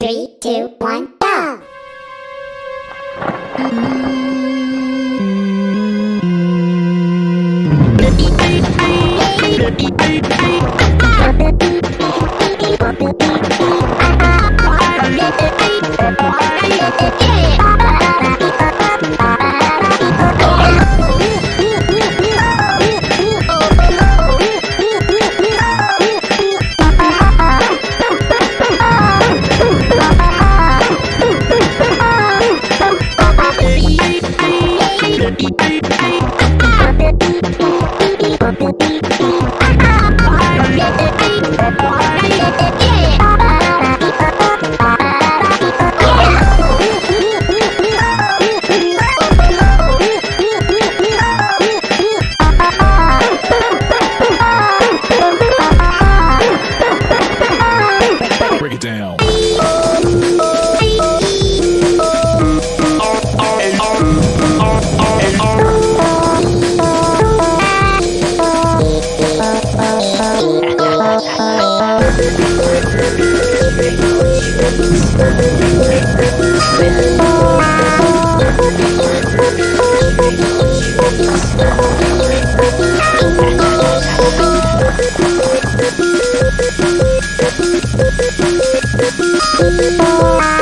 Three, two, one, go! Bye.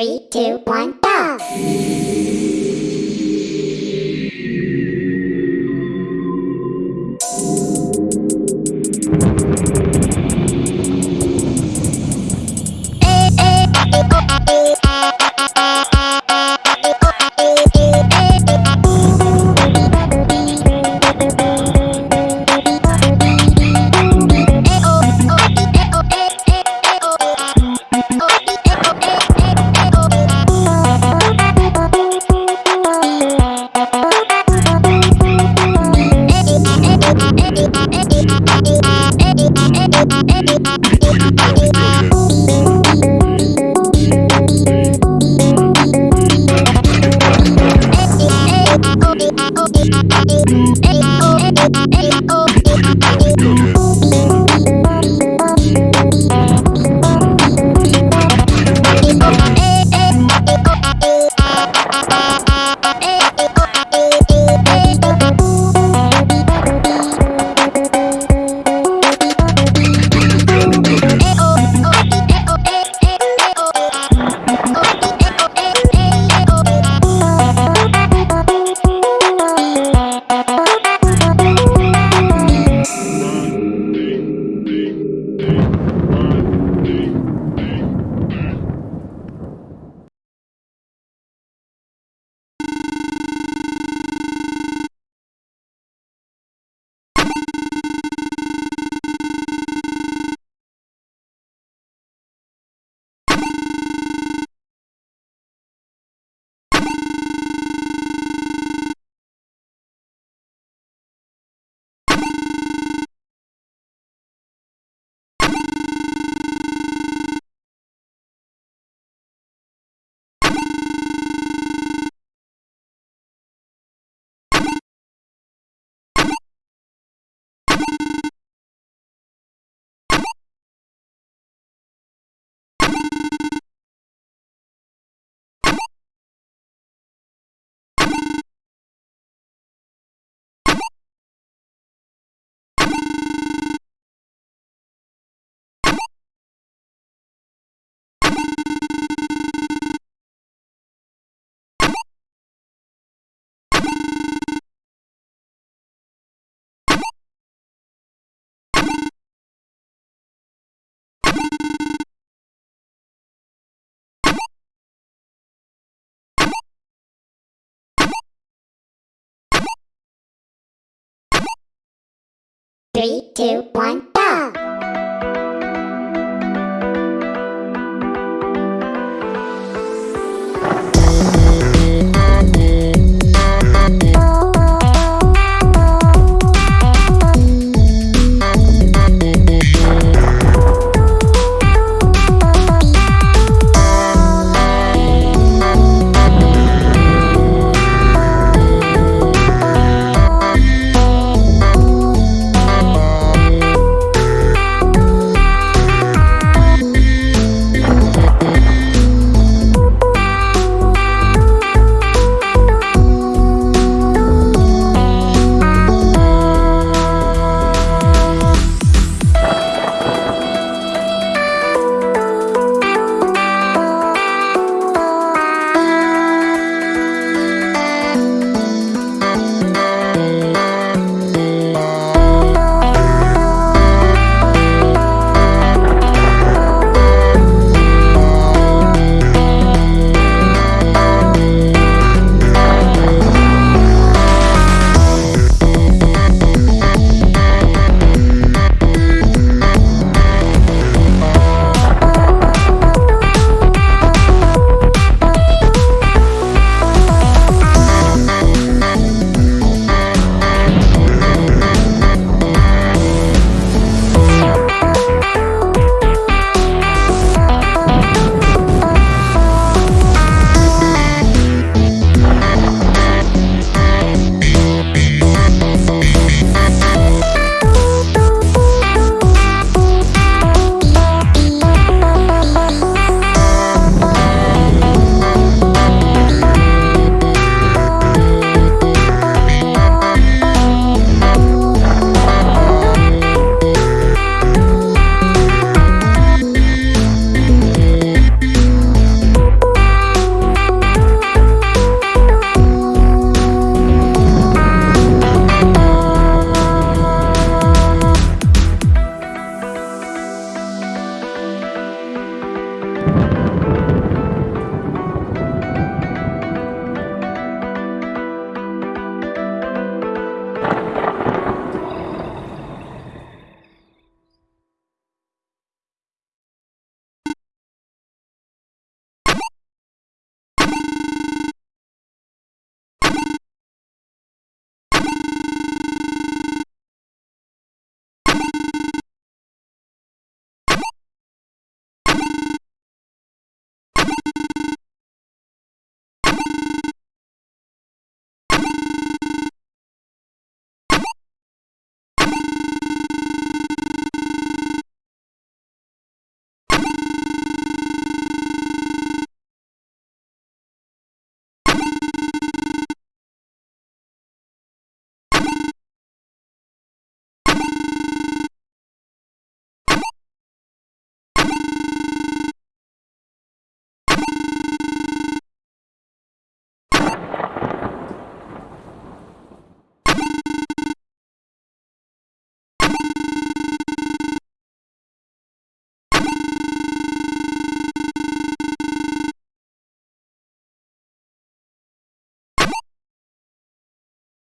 Three, two, one, go! Three, two, one,